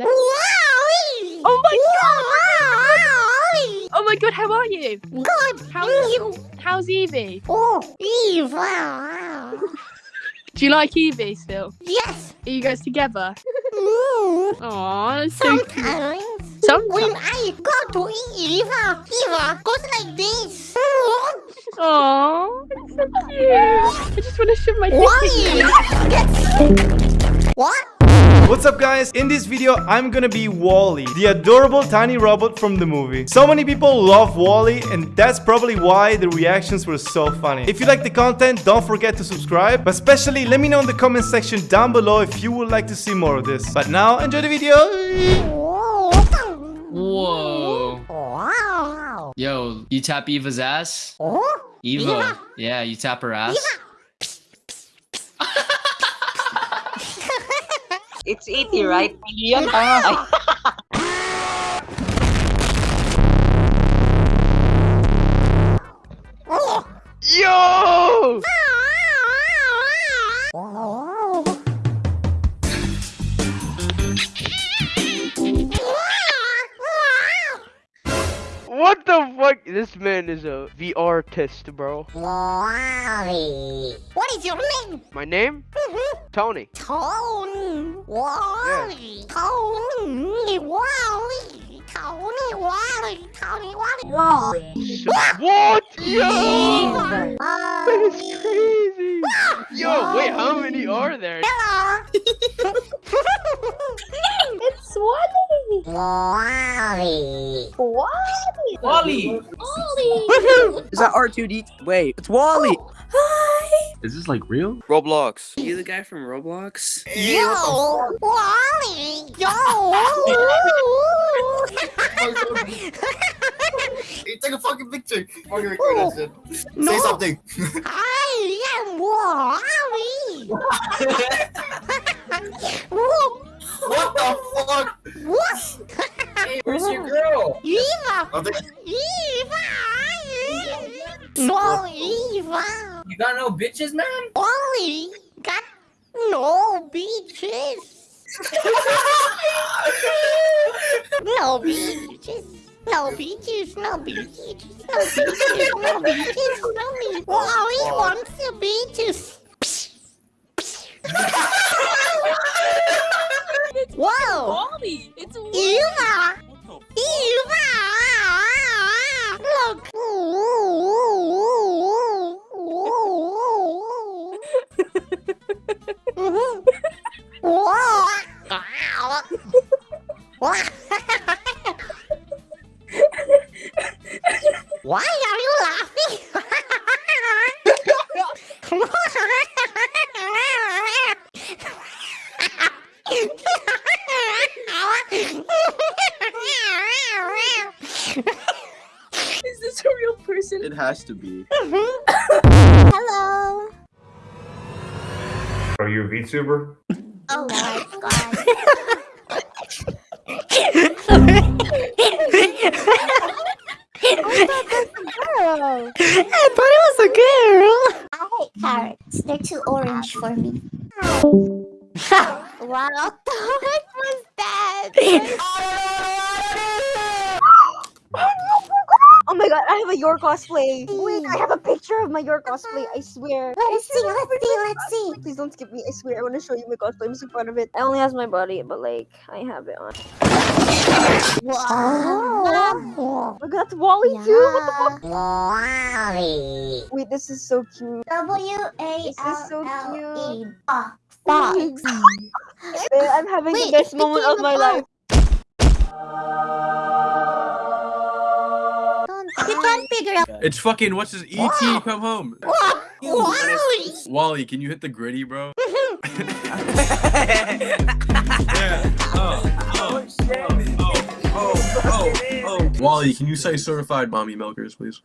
Oh my god! Oh my god, how are you? Good. How, you. how's Evie? Oh, Eva. Do you like Evie still? Yes. Are you guys together? Mm. Aww, that's so cute. Sometimes. Sometimes. When I go to Eva, Eva goes like this. Aww, it's so cute. I just want to shove my dick in you. What? What's up guys? In this video, I'm gonna be WALL-E, the adorable tiny robot from the movie. So many people love WALL-E and that's probably why the reactions were so funny. If you like the content, don't forget to subscribe, but especially let me know in the comment section down below if you would like to see more of this. But now, enjoy the video! Whoa. Wow. Yo, you tap Eva's ass? Oh, Eva. Eva. Yeah, you tap her ass? It's 80, right? Million? Ah. Ay, What the fuck? This man is a VR artist, bro. WALL-E. What is your name? My name? Mm-hmm. Tony. Tony. WALL-E. Tony. WALL-E. Tony. WALL-E. Tony. WALL-E. WALL-E. What? Yo! WALL-E. That's crazy. Yo, wait, how many are there? Hello. It's WALL-E. WALL-E. WALL-E. WALL-E! WALL-E. Is that R2D? Wait, it's WALL-E! Oh, hi! Is this like real? Roblox. You the guy from Roblox? Yo. WALL-E. Yo. Hey, take a fucking picture. Fucking record that shit. No. Say something. I am WALL-E. what the Eva. I think Eva. No, Eva. You got no bitches, man? WALL-E got no beaches. no beaches. No beaches, no beaches, no beaches, no beaches, no beaches. WALL-E wants the beaches. Whoa! WALL-E. It's WALL-E. Eva! Eva! Why are you laughing? Is this a real person? it has to be. Hello. Are you a VTuber? Oh my god. I thought it was a girl. I hate carrots. They're too orange for me. wow, what was that? Oh my god, I have a your cosplay. Wait, I have a picture of my your cosplay. I swear. Let's see, let's see, let's see. Please don't skip me. I swear, I want to show you my cosplay. I'm so proud of it. I only has my body, but like, I have it on. Wow. Look, that's WALL-E too. What the fuck? WALL-E. Wait, this is so cute. W A This is so L E. cute. Fox. Eh, I'm having Wait, the best moment of my life. Figure out. It's fucking what's his ET come home. WALL-E. WALL-E, can you hit the gritty, bro? yeah. Oh, oh, oh, oh, oh, oh. WALL-E, can you say certified mommy milkers, please?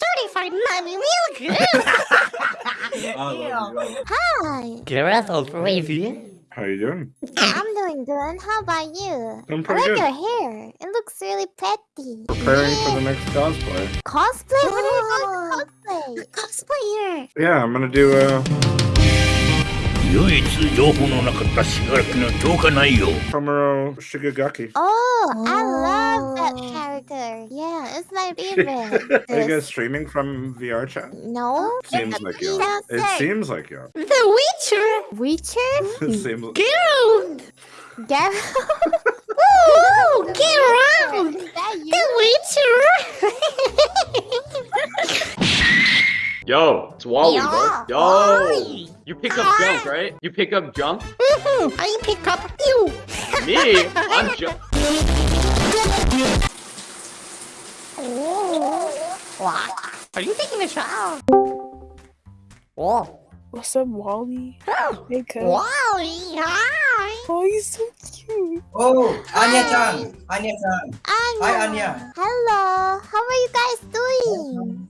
Thirty-five mommy milk. I love you. Hi. Greta Bravey. How you doing? I'm doing good. How about you? I'm I pretty like good. your hair. It looks really pretty. Preparing for the next cosplay. Cosplay? What are you doing cosplay? Cosplayer. Yeah, I'm gonna do uh Tomura Shigaraki Oh, I love that character. Yeah, it's my favorite. Are you guys streaming from VR chat? No. Seems like you It seems like you The Witcher? Witcher? it hmm. seems like Geralt Geralt Ooh, get! The Witcher! Yo, it's WALL-E, Yeah. bro. Yo, WALL-E. you pick up junk, right? You pick up junk. Mhm, I pick up you. Me, I'm junk. What? Are you taking a shower? Whoa. What's up, WALL-E? Oh, Hey, cuz. WALL-E, hi. Oh, you're so cute. Oh, Anya-chan. Anya-chan. Anya. Hi, Anya. Hello. How are you guys doing?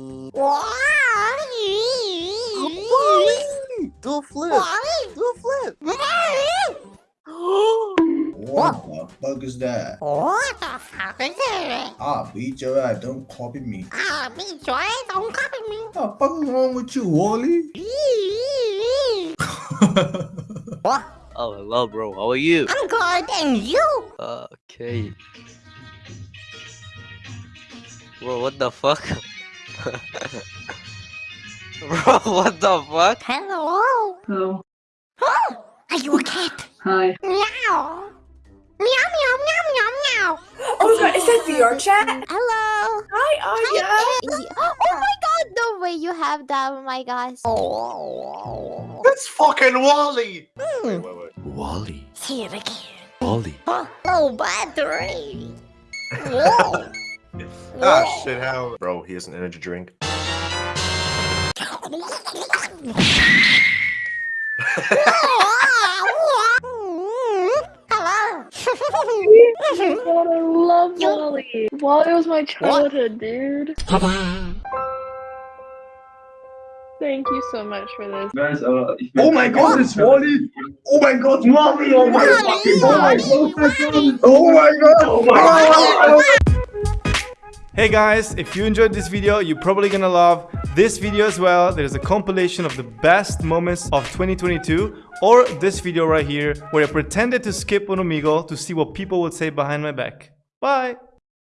flip. WALL-E. Do a flip. What the fuck is that? What the fuck is it? Ah, beat your ass, don't copy me. Ah, me joy, don't copy me. What the fuck is wrong with you, WALL-E? what? Oh, hello, bro. How are you? I'm good, and you? Okay. Bro, what the fuck? bro, what the fuck? Hello. Hello. Oh, are you a cat? Hi. Meow. Meow, meow, meow, meow, meow. Oh my god, is that VR chat? Hello. Hi, Anya. Hi. Oh my god, the way you have that, oh my gosh. Oh. That's fucking WALL-E! Hmm. WALL-E. Say it again. WALL-E. Oh, battery. Whoa. Ah, shit, how? Bro, he has an energy drink. God, I love WALL-E. WALL-E was my childhood, dude. Thank you so much for this. Uh, Oh my god, it's WALL-E! Oh my god, WALL-E! Oh my fucking god! Oh my god! Oh my god! Hey guys, if you enjoyed this video, you're probably gonna love this video as well. There's a compilation of the best moments of 2022 or this video right here where I pretended to skip on Omegle to see what people would say behind my back. Bye!